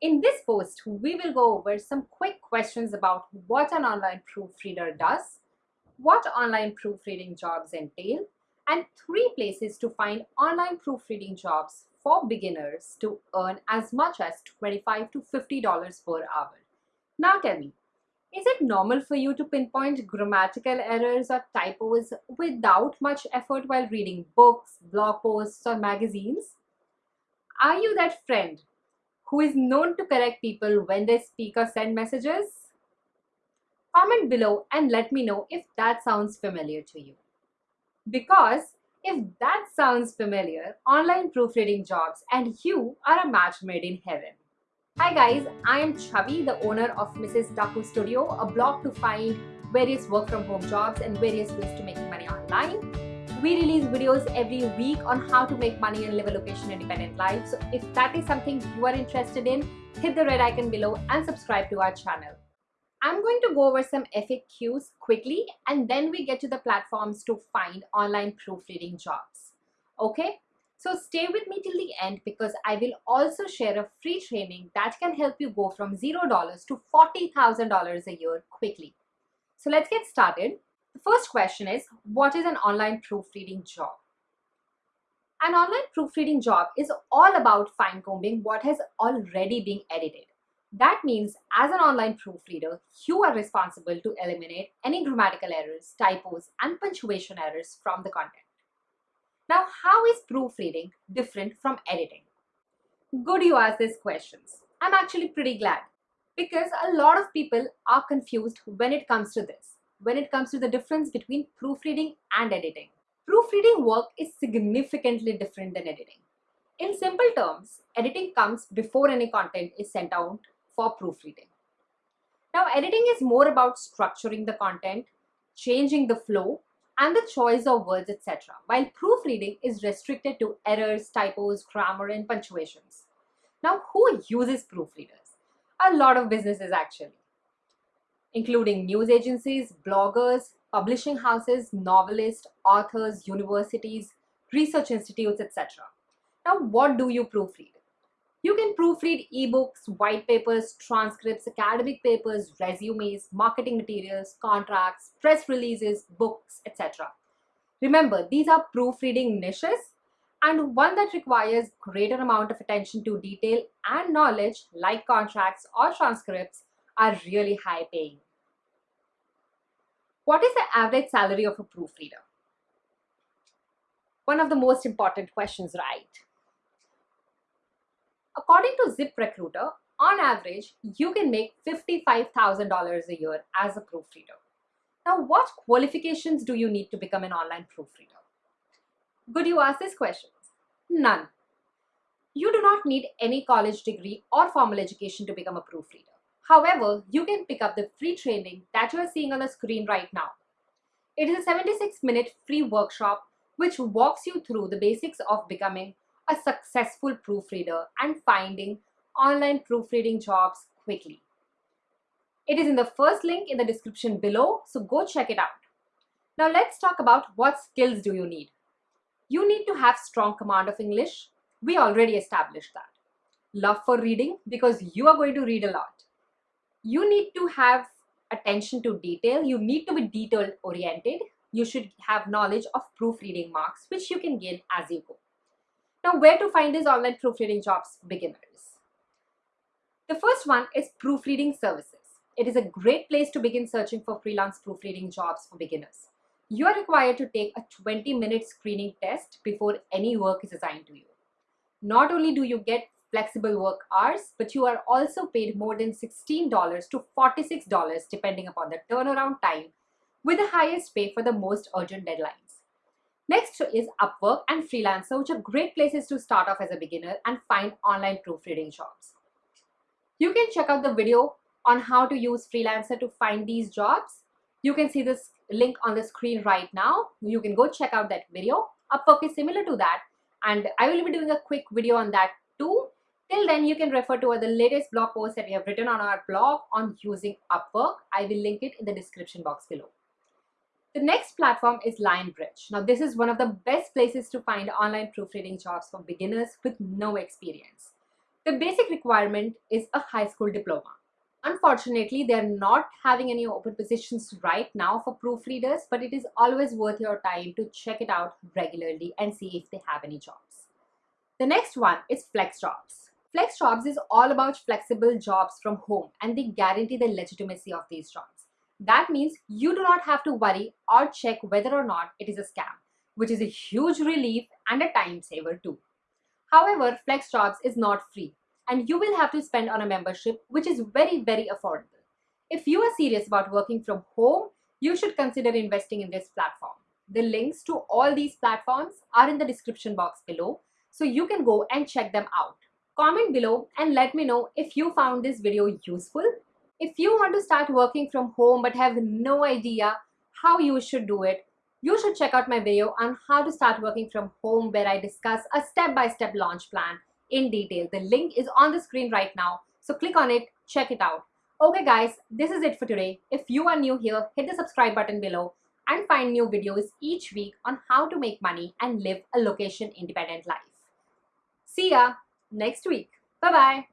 In this post, we will go over some quick questions about what an online proofreader does, what online proofreading jobs entail, and three places to find online proofreading jobs for beginners to earn as much as 25 to $50 per hour. Now tell me, is it normal for you to pinpoint grammatical errors or typos without much effort while reading books, blog posts, or magazines? Are you that friend who is known to correct people when they speak or send messages? Comment below and let me know if that sounds familiar to you. Because if that sounds familiar, online proofreading jobs and you are a match made in heaven. Hi guys, I am Chavi, the owner of Mrs. Daku Studio, a blog to find various work from home jobs and various ways to make money online. We release videos every week on how to make money and live a location independent life. So if that is something you are interested in, hit the red icon below and subscribe to our channel. I'm going to go over some FAQs quickly and then we get to the platforms to find online proofreading jobs. Okay, so stay with me till the end because I will also share a free training that can help you go from $0 to $40,000 a year quickly. So let's get started. First question is, what is an online proofreading job? An online proofreading job is all about fine-combing what has already been edited. That means as an online proofreader, you are responsible to eliminate any grammatical errors, typos, and punctuation errors from the content. Now, how is proofreading different from editing? Good you asked these questions. I'm actually pretty glad because a lot of people are confused when it comes to this, when it comes to the difference between proofreading and editing. Proofreading work is significantly different than editing. In simple terms, editing comes before any content is sent out for proofreading. Now, editing is more about structuring the content, changing the flow, and the choice of words, etc. While proofreading is restricted to errors, typos, grammar, and punctuations. Now, who uses proofreaders? A lot of businesses actually, including news agencies, bloggers, publishing houses, novelists, authors, universities, research institutes, etc. Now, what do you proofread? You can proofread ebooks, white papers, transcripts, academic papers, resumes, marketing materials, contracts, press releases, books, etc. Remember, these are proofreading niches and one that requires greater amount of attention to detail and knowledge like contracts or transcripts are really high paying. What is the average salary of a proofreader? One of the most important questions, right? According to ZipRecruiter, on average, you can make $55,000 a year as a proofreader. Now, what qualifications do you need to become an online proofreader? Could you ask this question. None. You do not need any college degree or formal education to become a proofreader. However, you can pick up the free training that you are seeing on the screen right now. It is a 76 minute free workshop which walks you through the basics of becoming a successful proofreader and finding online proofreading jobs quickly. It is in the first link in the description below, so go check it out. Now let's talk about what skills do you need. You need to have strong command of English. We already established that. Love for reading because you are going to read a lot. You need to have attention to detail. You need to be detail oriented. You should have knowledge of proofreading marks which you can gain as you go. Now, where to find these online proofreading jobs beginners? The first one is proofreading services. It is a great place to begin searching for freelance proofreading jobs for beginners. You are required to take a 20 minute screening test before any work is assigned to you. Not only do you get flexible work hours, but you are also paid more than $16 to $46 depending upon the turnaround time with the highest pay for the most urgent deadlines. Next is Upwork and Freelancer, which are great places to start off as a beginner and find online proofreading jobs. You can check out the video on how to use Freelancer to find these jobs. You can see this link on the screen right now. You can go check out that video. Upwork is similar to that and I will be doing a quick video on that too. Till then, you can refer to the latest blog post that we have written on our blog on using Upwork. I will link it in the description box below. The next platform is Lionbridge. Now, this is one of the best places to find online proofreading jobs for beginners with no experience. The basic requirement is a high school diploma. Unfortunately, they're not having any open positions right now for proofreaders, but it is always worth your time to check it out regularly and see if they have any jobs. The next one is Flex Jobs. Flex Jobs is all about flexible jobs from home and they guarantee the legitimacy of these jobs. That means you do not have to worry or check whether or not it is a scam, which is a huge relief and a time saver too. However, Flex Jobs is not free and you will have to spend on a membership which is very, very affordable. If you are serious about working from home, you should consider investing in this platform. The links to all these platforms are in the description box below, so you can go and check them out. Comment below and let me know if you found this video useful. If you want to start working from home but have no idea how you should do it, you should check out my video on how to start working from home where I discuss a step-by-step -step launch plan in detail. The link is on the screen right now. So click on it, check it out. Okay guys, this is it for today. If you are new here, hit the subscribe button below and find new videos each week on how to make money and live a location independent life. See ya next week. Bye-bye.